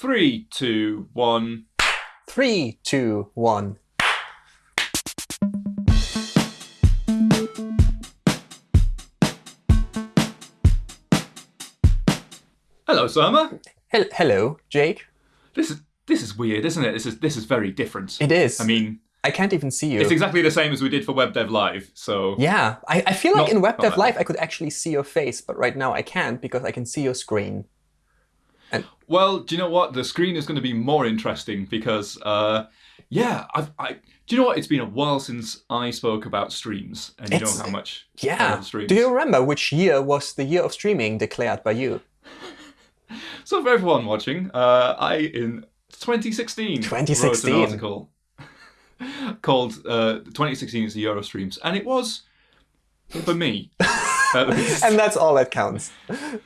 Three, two, one. Three, two, one. Hello, Surma. Hel hello, Jake. This is this is weird, isn't it? This is this is very different. It is. I mean, I can't even see you. it's exactly the same as we did for Web Dev Live. So yeah, I, I feel like Not- in WebDev that Live I could actually see your face, but right now I can't because I can see your screen. Well, do you know what? The screen is going to be more interesting because, uh, yeah, I've, I. Do you know what? It's been a while since I spoke about streams, and you It's- know how much I Yeah. love streams. Do you remember which year was the year of streaming declared by you? So for everyone watching, uh, I in 2016, 2016. wrote an article called uh, "2016 is the year of streams," and it was for me. And that's all that counts. I'm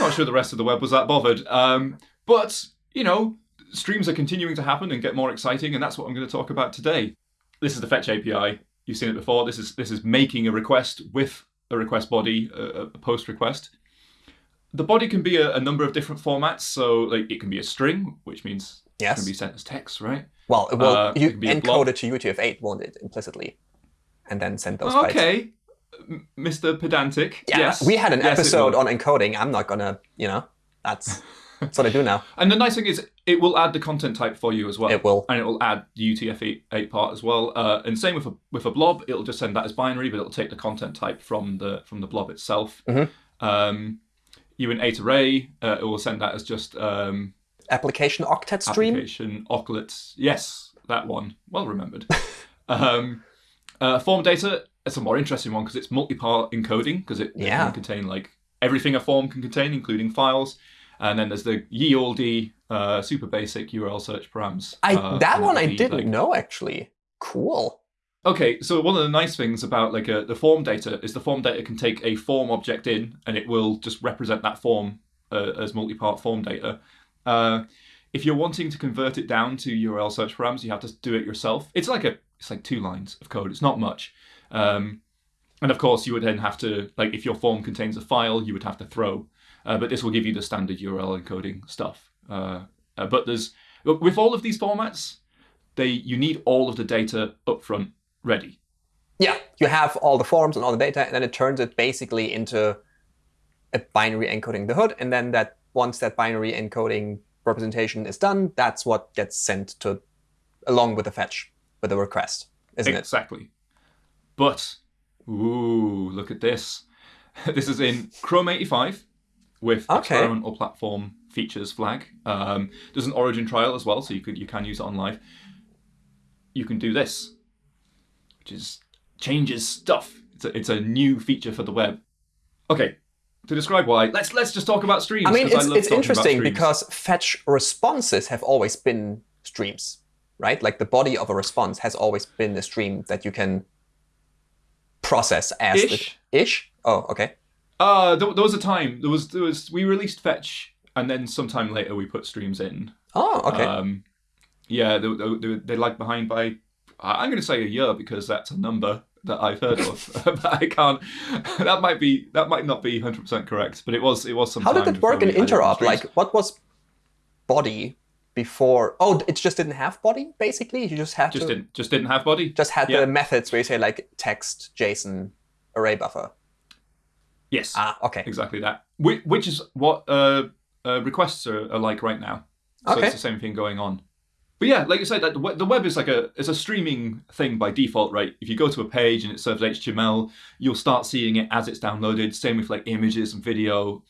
not sure the rest of the web was that bothered. Um, but, you know, streams are continuing to happen and get more exciting, and that's what I'm going to talk about today. This is the Fetch API. You've seen it before. This is this is making a request with a request body, a, a post request. The body can be a, a number of different formats. So, like, it can be a string, which means it Yes. can be sent as text, right? Well, well, Uh, it you encode it to UTF-8, won't it, implicitly? And then send those bytes. okay, M- Mr. Pedantic. Yeah, yes. we had an Yes, episode on encoding. I'm not gonna, you know, that's that's what I do now. And the nice thing is, it will add the content type for you as well. It will. and it will add the UTF-8 part as well. Uh, and same with a with a blob, it'll just send that as binary, but it'll take the content type from the from the blob itself. Mhm. Um, uint8 array, uh, it will send that as just um, Application octet stream. application ocklets. Yes, that one. Well remembered. um, uh, form data. It's a more interesting one because it's multi-part encoding because it, it can contain like everything a form can contain, including files. And then there's the ye olde uh, super basic URL search params. I uh, that one I be, didn't like, know actually. Cool. Okay, so one of the nice things about like a, the form data is the form data can take a form object in, and it will just represent that form uh, as multi-part form data. Uh, if you're wanting to convert it down to URL search params, you have to do it yourself. It's like a it's like two lines of code. It's not much, um, and of course you would then have to like if your form contains a file, you would have to throw. Uh, but this will give you the standard URL encoding stuff. Uh, uh, but there's with all of these formats, they you need all of the data upfront ready. Yeah, you have all the forms and all the data, and then it turns it basically into a binary encoding the hood, and then that once that binary encoding representation is done, that's what gets sent to along with the fetch with the request, isn't it? Exactly. But, ooh, look at this. This is in Chrome 85 with Okay. experimental platform features flag. Um, there's an origin trial as well, so you could you can use it on live. You can do this, which is changes stuff. It's a, it's a new feature for the web. Okay, to describe why, let's let's just talk about streams. I mean, it's, love it's interesting because fetch responses have always been streams, right? Like the body of a response has always been a stream that you can process as Ish. the ish. Oh, okay. Uh, there, there was a time. There was there was we released fetch, and then sometime later we put streams in. Oh, okay. Um, yeah, they, they, they, they lag behind by I'm going to say a year because that's a number that I've heard of, but I can't. That might be that might not be 100 percent correct, but it was it was some. How did it work in interop? Like, what was body before? Oh, it just didn't have body. Basically, you just had just to didn't just didn't have body. just had Yeah. the methods where you say like text, JSON, array buffer. Yes, Ah, okay. exactly that. Which, which is what uh, uh, requests are, are like right now. So Okay. it's the same thing going on. But yeah, like you said, that the web is like a it's a streaming thing by default, right? If you go to a page and it serves HTML, you'll start seeing it as it's downloaded. Same with like images and video,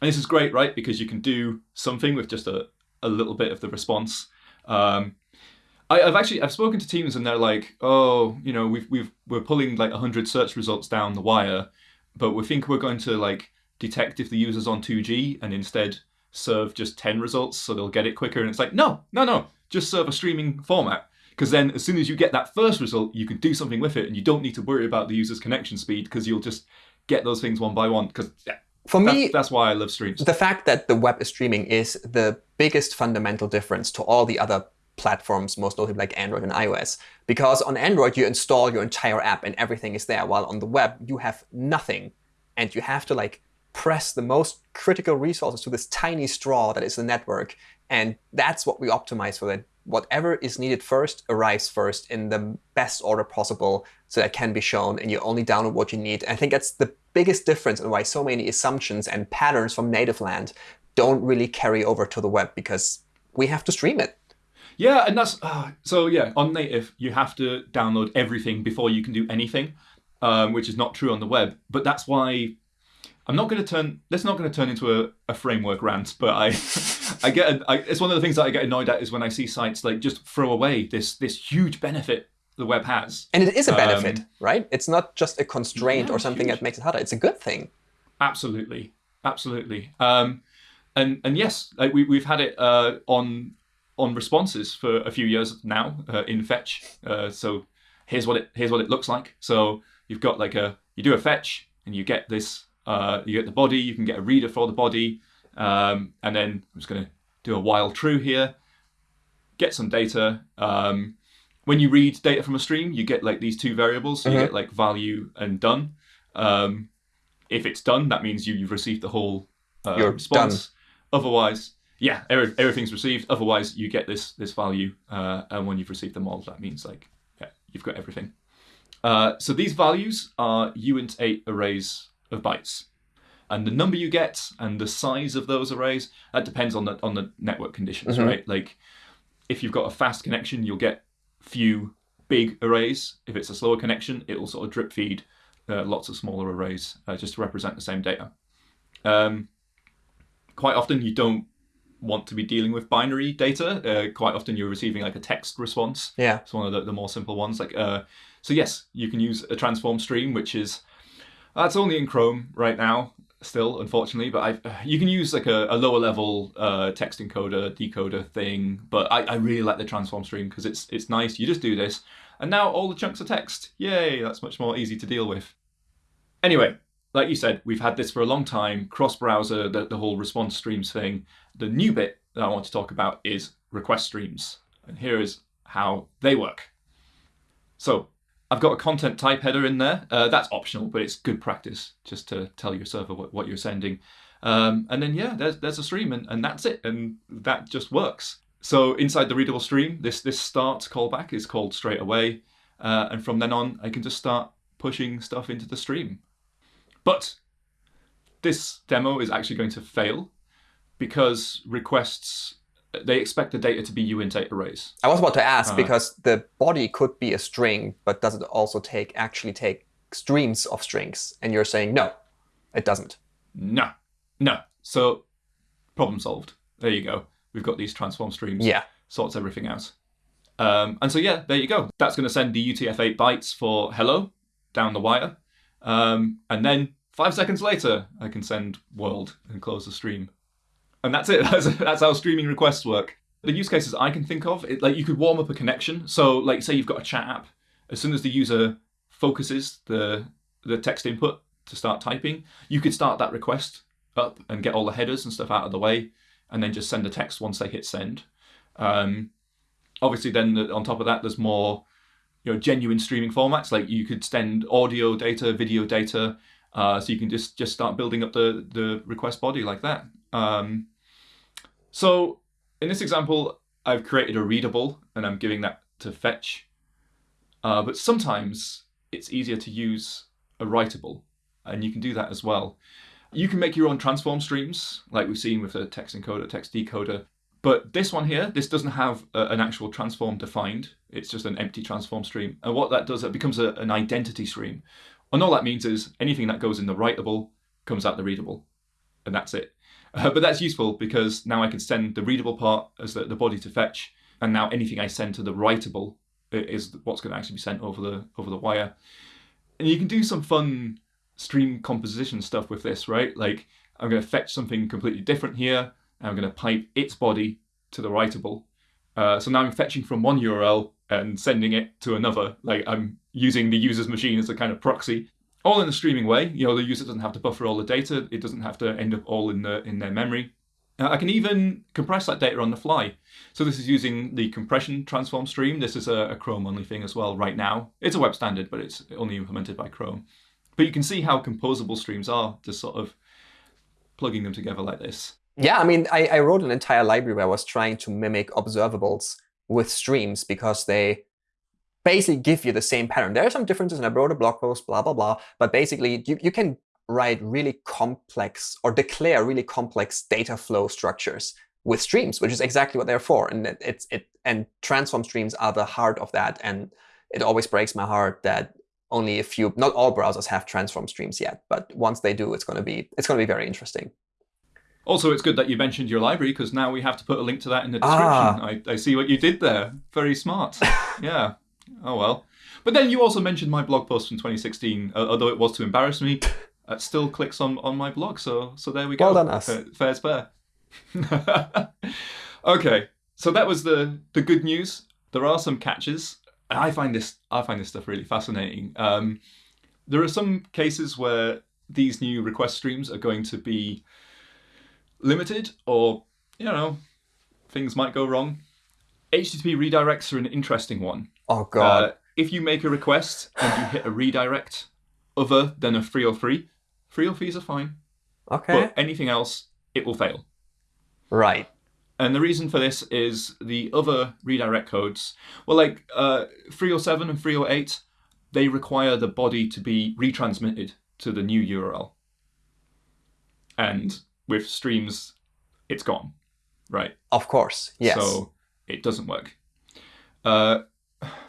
and this is great, right? Because you can do something with just a, a little bit of the response. Um, I, I've actually I've spoken to teams and they're like, oh, you know, we've we've we're pulling like hundred search results down the wire, but we think we're going to like detect if the user's on 2G and instead serve just 10 results so they'll get it quicker. And it's like, no, no, no, just serve a streaming format. Because then as soon as you get that first result, you can do something with it and you don't need to worry about the user's connection speed because you'll just get those things one by one. Because yeah, For me, that's why I love streams. the fact that the web is streaming is the biggest fundamental difference to all the other platforms, most notably like Android and iOS. Because on Android, you install your entire app and everything is there, while on the web, you have nothing. And you have to like press the most critical resources to this tiny straw that is the network And that's what we optimize for that. Whatever is needed first arrives first in the best order possible so that can be shown and you only download what you need. I think that's the biggest difference and why so many assumptions and patterns from native land don't really carry over to the web because we have to stream it. Yeah, and that's uh, so. Yeah, on native, you have to download everything before you can do anything, um, which is not true on the web. But that's why I'm not going to turn. This is not going to turn into a, a framework rant. But I, I get. I, it's one of the things that I get annoyed at is when I see sites like just throw away this this huge benefit the web has. And it is a benefit, um, right? It's not just a constraint yeah, or something huge. that makes it harder. It's a good thing. Absolutely, absolutely. Um, and and yes, like we we've had it uh, on on responses for a few years now uh, in fetch. Uh, so here's what it here's what it looks like. So you've got like a you do a fetch and you get this uh, you get the body. You can get a reader for the body, um, and then I'm just going to do a while true here. Get some data. Um, when you read data from a stream, you get like these two variables. So mm-hmm. you get like value and done. Um, if it's done, that means you, you've received the whole uh, response. Done. Otherwise, yeah, every, everything's received. Otherwise, you get this this value, uh, and when you've received them all, that means like yeah, you've got everything. Uh, so these values are uint8 arrays of bytes, and the number you get and the size of those arrays that depends on the on the network conditions, mm-hmm. right? Like if you've got a fast connection, you'll get few big arrays. If it's a slower connection, it will sort of drip feed uh, lots of smaller arrays uh, just to represent the same data. Um, quite often, you don't want to be dealing with binary data. Uh, quite often you're receiving like a text response. Yeah. It's one of the, the more simple ones. Like, uh, so yes, you can use a transform stream, which is that's only in Chrome right now, still unfortunately. But I've, uh, you can use like a, a lower level uh, text encoder decoder thing. But I, I really like the transform stream because it's it's nice. You just do this, and now all the chunks are text. Yay! That's much more easy to deal with. Anyway, like you said, we've had this for a long time. Cross browser, the, the whole response streams thing. The new bit that I want to talk about is request streams. And here is how they work. So I've got a content type header in there. Uh, that's optional, but it's good practice just to tell your server what, what you're sending. Um, and then, yeah, there's, there's a stream and, and that's it. And that just works. So inside the readable stream, this, this start callback is called straight away. Uh, and from then on, I can just start pushing stuff into the stream. But this demo is actually going to fail because requests they expect the data to be uint8 arrays. I was about to ask uh, because the body could be a string, but does it also take actually take streams of strings? And you're saying no, it doesn't. No, no. So problem solved. There you go. We've got these transform streams. Yeah. Sorts everything out. Um, and so yeah, there you go. That's going to send the UTF-8 bytes for hello down the wire. Um, and then five seconds later, I can send world and close the stream and that's it. That's, that's how streaming requests work. The use cases I can think of, it, like you could warm up a connection. So, like, say you've got a chat app. As soon as the user focuses the the text input to start typing, you could start that request up and get all the headers and stuff out of the way, and then just send the text once they hit send. Um, obviously, then on top of that, there's more you know genuine streaming formats. Like you could send audio data, video data, uh, so you can just just start building up the the request body like that. Um, so in this example, I've created a readable and I'm giving that to fetch. Uh, but sometimes it's easier to use a writable, and you can do that as well. You can make your own transform streams, like we've seen with a text encoder, text decoder. But this one here, this doesn't have a, an actual transform defined. It's just an empty transform stream. And what that does, it becomes a, an identity stream. And all that means is anything that goes in the writable comes out the readable. And that's it. Uh, but that's useful because now I can send the readable part as the, the body to fetch, and now anything I send to the writable is what's going to actually be sent over the over the wire. And you can do some fun stream composition stuff with this, right? Like I'm going to fetch something completely different here, and I'm going to pipe its body to the writable. Uh, so now I'm fetching from one URL and sending it to another. Like I'm using the user's machine as a kind of proxy all in a streaming way. You know, the user doesn't have to buffer all the data. It doesn't have to end up all in the in their memory. Uh, I can even compress that data on the fly. So this is using the compression transform stream. This is a, a Chrome only thing as well right now. It's a web standard, but it's only implemented by Chrome. But you can see how composable streams are, just sort of plugging them together like this. Yeah, I mean, I, I wrote an entire library where I was trying to mimic observables with streams because they basically give you the same pattern. There are some differences, and I wrote a blog post, blah, blah, blah. But basically, you, you can write really complex or declare really complex data flow structures with streams, which is exactly what they're for. And it, it's it and transform streams are the heart of that. And it always breaks my heart that only a few, not all browsers have transform streams yet. But once they do, it's going to be it's going to be very interesting. Also, it's good that you mentioned your library because now we have to put a link to that in the description. Ah. I, I see what you did there. Very smart. yeah. Oh well. But then you also mentioned my blog post from 2016, uh, although it was to embarrass me. It still clicks on, on my blog, so so there we go. Well done, us. fair's fair. okay, so that was the the good news. There are some catches. I find this I find this stuff really fascinating. Um, there are some cases where these new request streams are going to be limited, or you know, things might go wrong. HTTP redirects are an interesting one. Oh god! Uh, if you make a request and you hit a redirect other than a 303, 303s are fine. Okay. But anything else, it will fail. Right. And the reason for this is the other redirect codes, well, like uh, 307 and 308, they require the body to be retransmitted to the new URL. And with streams, it's gone, right? Of course, yes. So it doesn't work. Uh,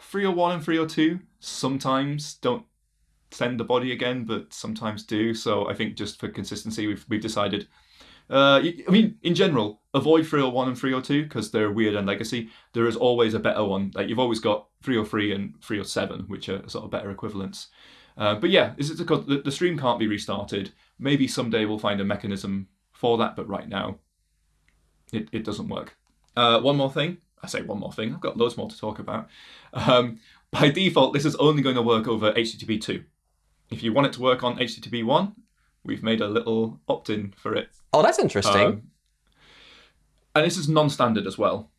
301 and 302 sometimes don't send the body again, but sometimes do. So I think just for consistency, we've we've decided. Uh, I mean, in general, avoid 301 and 302 because they're weird and legacy. There is always a better one. Like you've always got 303 and 307, which are sort of better equivalents. Uh, but yeah, is because the, the stream can't be restarted. Maybe someday we'll find a mechanism for that, but right now, it, it doesn't work. Uh, one more thing. I say one more thing. I've got loads more to talk about. Um, by default, this is only going to work over HTTP 2. If you want it to work on HTTP 1, we've made a little opt-in for it. Oh, that's interesting. Um, and this is non-standard as well.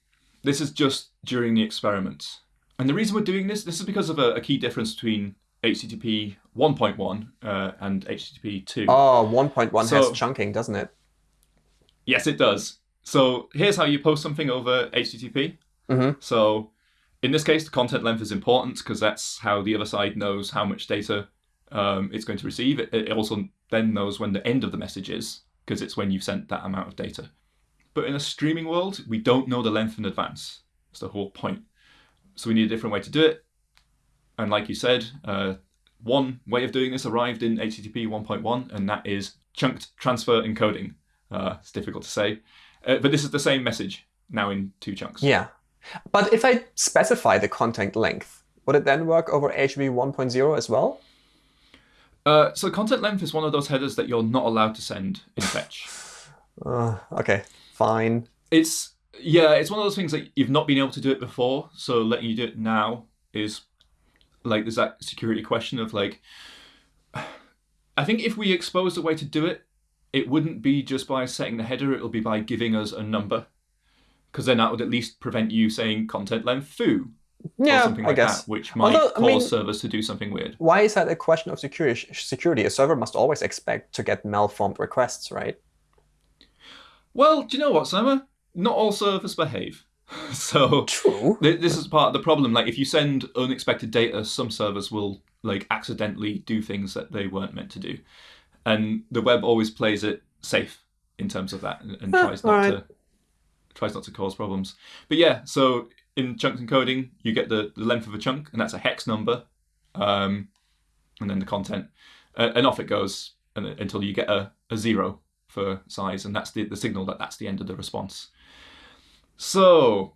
This is just during the experiment. And the reason we're doing this, this is because of a, a key difference between HTTP 1.1 uh, and HTTP 2. Oh, 1.1 so, has chunking, doesn't it? Yes, it does. So here's how you post something over HTTP. Mm-hmm. So in this case, the content length is important because that's how the other side knows how much data um, it's going to receive. It, it also then knows when the end of the message is because it's when you've sent that amount of data. But in a streaming world, we don't know the length in advance. That's the whole point. So we need a different way to do it. And like you said, uh, one way of doing this arrived in HTTP 1.1, and that is chunked transfer encoding. Uh, it's difficult to say. Uh, but this is the same message now in two chunks. Yeah. But if I specify the content length, would it then work over HTTP 1.0 as well? Uh, so content length is one of those headers that you're not allowed to send in fetch. Uh, okay, fine. It's yeah, it's one of those things that you've not been able to do it before, so letting you do it now is like there's that security question of like I think if we expose a way to do it, it wouldn't be just by setting the header, it'll be by giving us a number. Because then that would at least prevent you saying content length foo. Yeah, or something like I guess. that, which might Although, cause I mean, servers to do something weird. Why is that a question of security? Security, a server must always expect to get malformed requests, right? Well, do you know what, Surma? Not all servers behave. so True. Th this is part of the problem. Like, if you send unexpected data, some servers will like accidentally do things that they weren't meant to do and the web always plays it safe in terms of that and, and tries not right. to tries not to cause problems. But yeah, so in chunk encoding, you get the, the length of a chunk, and that's a hex number, um, and then the content, uh, and off it goes and, until you get a, a zero for size, and that's the, the signal that that's the end of the response. So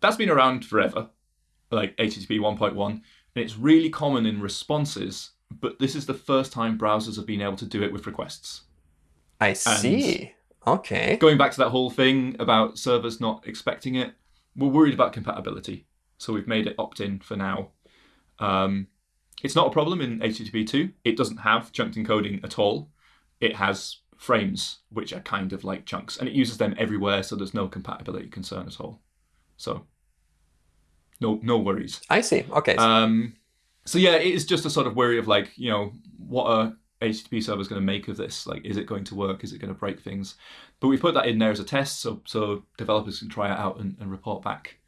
that's been around forever, like HTTP 1.1, and it's really common in responses but this is the first time browsers have been able to do it with requests. I see. And okay. Going back to that whole thing about servers not expecting it, we're worried about compatibility. So we've made it opt-in for now. Um, it's not a problem in HTTP 2. It doesn't have chunked encoding at all. It has frames, which are kind of like chunks, and it uses them everywhere, so there's no compatibility concern at all. So no no worries. I see. Okay. Um, so yeah, it is just a sort of worry of like, you know, what are HTTP server is going to make of this. Like, is it going to work? Is it going to break things? But we put that in there as a test, so so developers can try it out and, and report back.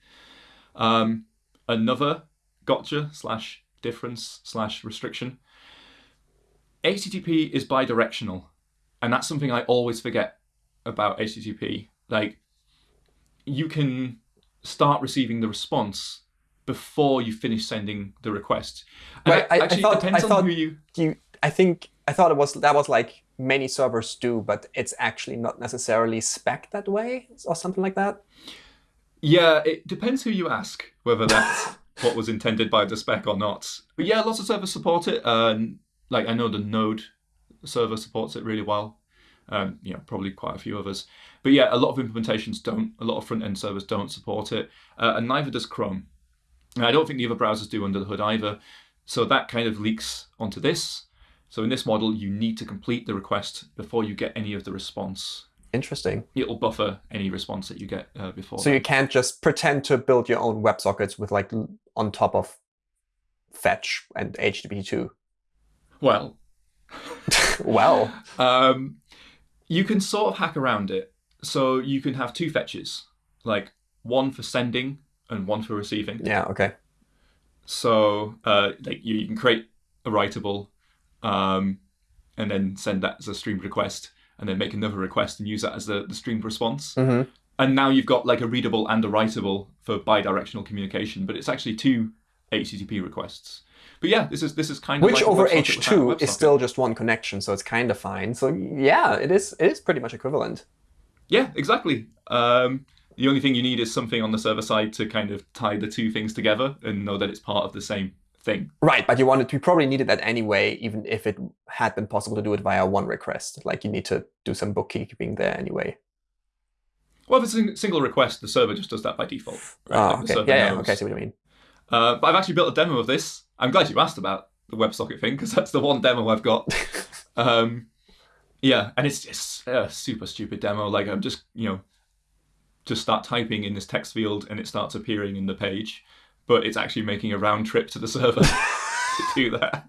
Um, another gotcha slash difference slash restriction. HTTP is bidirectional, and that's something I always forget about HTTP. Like, you can start receiving the response before you finish sending the request. And Right, I- I actually, thought- it depends I on thought- who you. You, I think I thought it was that was like many servers do, but it's actually not necessarily spec that way or something like that. Yeah, it depends who you ask whether that's what was intended by the spec or not. But yeah, lots of servers support it. Like I know the Node server supports it really well. Um, you know, probably quite a few others. But yeah, a lot of implementations don't. A lot of front end servers don't support it, uh, and neither does Chrome. And I don't think the other browsers do under the hood either. So that kind of leaks onto this. So in this model, you need to complete the request before you get any of the response. Interesting. It'll buffer any response that you get uh, before. So you can't just pretend to build your own WebSockets with like on top of fetch and HTTP2. well, well, Um, you can sort of hack around it. So you can have two fetches, like one for sending and one for receiving. yeah, okay. So uh, like you, you can create a writable, um, and then send that as a streamed request, and then make another request and use that as the, the streamed response. hmm And now you've got like a readable and a writable for bidirectional communication, but it's actually two HTTP requests. But yeah, this is this is kind of Which like over WebSocket without a H2 is still just one connection, so it's kind of fine. So yeah, it is. It is pretty much equivalent. Yeah, exactly. Um, the only thing you need is something on the server side to kind of tie the two things together and know that it's part of the same thing. Right, but you wanted you probably needed that anyway, even if it had been possible to do it via one request. Like you need to do some bookkeeping there anyway. Well, if it's a single request, the server just does that by default. Right? Oh, Like, okay. Yeah, yeah, okay, I see what you mean. Uh, but I've actually built a demo of this. I'm glad you asked about the WebSocket thing because that's the one demo I've got. um, yeah, and it's just a super stupid demo. Like I'm just, you know, just start typing in this text field and it starts appearing in the page, but it's actually making a round trip to the server to do that.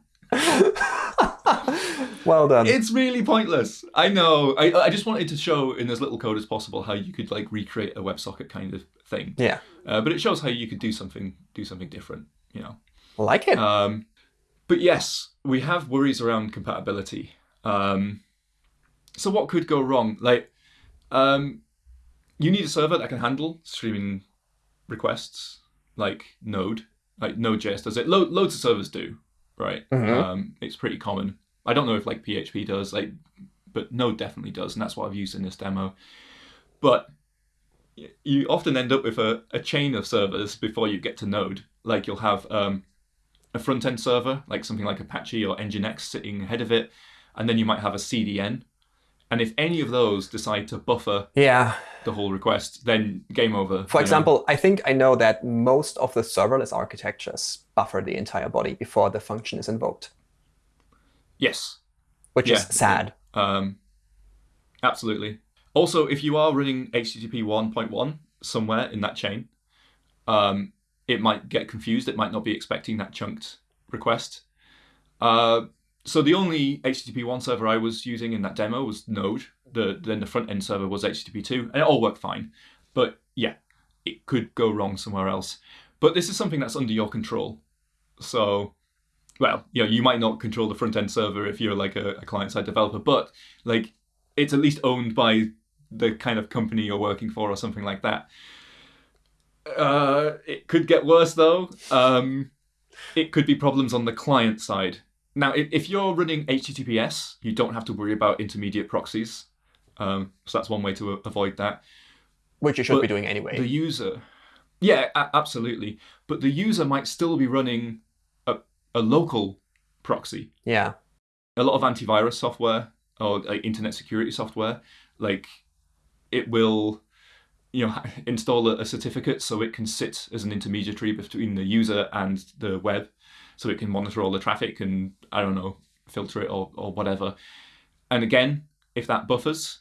well done. It's really pointless. I know. I, I just wanted to show in as little code as possible how you could like recreate a WebSocket kind of thing. yeah, Uh, but it shows how you could do something do something different. You know. like it. Um, but yes, we have worries around compatibility. Um, so what could go wrong? Like, um, you need a server that can handle streaming requests, like Node. Like Node.js does it. Lo- loads of servers do, right? Mhm. Um, it's pretty common. I don't know if like PHP does, like, but Node definitely does, and that's what I've used in this demo. But you often end up with a, a chain of servers before you get to Node. Like you'll have um, a front end server, like something like Apache or Nginx sitting ahead of it, and then you might have a CDN. And if any of those decide to buffer yeah. The whole request, then game over. For you know? example, I think I know that most of the serverless architectures buffer the entire body before the function is invoked, yes, which Yeah. is sad. Um, absolutely. Also, if you are running HTTP 1.1 somewhere in that chain, um, it might get confused. It might not be expecting that chunked request. Uh, so the only HTTP 1 server I was using in that demo was Node. The, then the front end server was HTTP 2, and it all worked fine. But yeah, it could go wrong somewhere else. But this is something that's under your control. So, well, you know, you might not control the front end server if you're like a, a client side developer, but like it's at least owned by the kind of company you're working for or something like that. Uh, it could get worse though. Um, it could be problems on the client side. Now, if you're running HTTPS, you don't have to worry about intermediate proxies. Um, so that's one way to avoid that. Which you should But be doing anyway. The user, yeah, absolutely. But the user might still be running a, a local proxy. yeah. A lot of antivirus software or like, internet security software, like it will, you know, install a, a certificate so it can sit as an intermediary between the user and the web, so it can monitor all the traffic and I don't know filter it or or whatever. And again, if that buffers,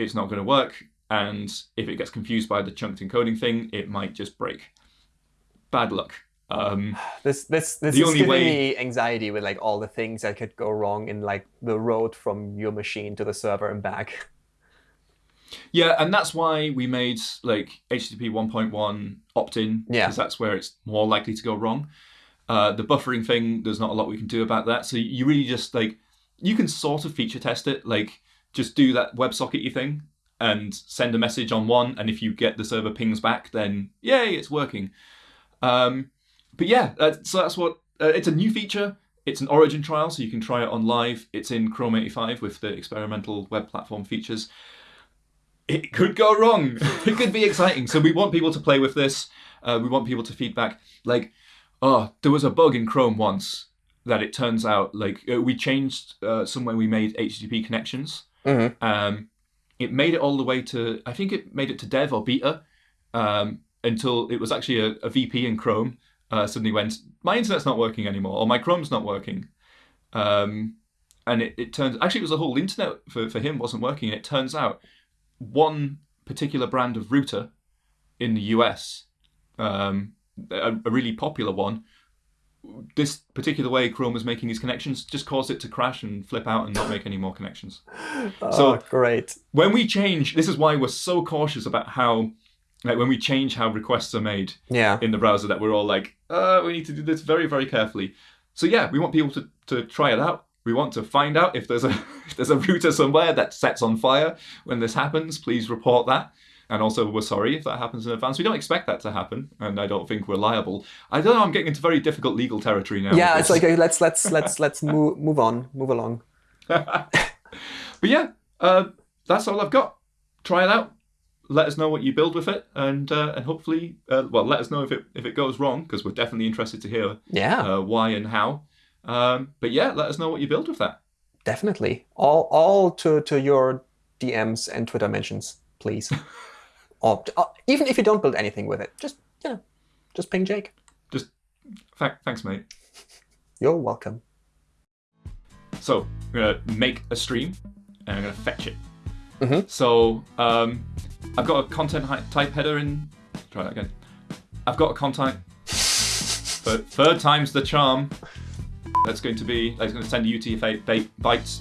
it's not going to work. And if it gets confused by the chunked encoding thing, it might just break. Bad luck. Um, This this this The is only giving way- me anxiety with like all the things that could go wrong in like the road from your machine to the server and back. yeah, and that's why we made like HTTP 1.1 opt-in Yeah. because that's where it's more likely to go wrong. Uh, the buffering thing, there's not a lot we can do about that. So you really just like you can sort of feature test it, like just do that WebSockety thing and send a message on one, and if you get the server pings back, then yay, it's working. Um, but yeah, uh, so that's what uh, it's a new feature. It's an origin trial, so you can try it on live. It's in Chrome 85 with the experimental web platform features. It could go wrong. it could be exciting. So we want people to play with this. Uh, we want people to feedback. Like, oh, there was a bug in Chrome once that it turns out like uh, we changed uh, somewhere we made HTTP connections. Mhm. Um, it made it all the way to I think it made it to dev or beta um, until it was actually a, a VP in Chrome uh, suddenly went my internet's not working anymore or my Chrome's not working. Um, and it, it turns actually it was the whole internet for, for him wasn't working. It turns out one particular brand of router in the US, um, a, a really popular one, this particular way Chrome was making these connections just caused it to crash and flip out and not make any more connections. Oh, So- great. When we change, this is why we're so cautious about how, like, when we change how requests are made Yeah. in the browser, that we're all like, uh, we need to do this very, very carefully. So yeah, we want people to, to try it out. We want to find out if there's a if there's a router somewhere that sets on fire when this happens. Please report that. And also, we're sorry if that happens in advance. We don't expect that to happen, and I don't think we're liable. I don't know. I'm getting into very difficult legal territory now. Yeah, it's like uh, let's let's let's let's move move on, move along. but yeah, uh, that's all I've got. Try it out. Let us know what you build with it, and uh, and hopefully, uh, well, let us know if it if it goes wrong because we're definitely interested to hear Yeah, uh, why and how. Um, but yeah, let us know what you build with that. definitely. All all to to your DMs and Twitter mentions, please. or uh, even if you don't build anything with it, just you know, just ping Jake. Just th- thanks, mate. You're welcome. So I'm gonna make a stream, and I'm gonna fetch it. Mhm. So um, I've got a content type header in. Try that again. I've got a content. But third time's the charm. That's going to be. That's going to send UTF-8 bytes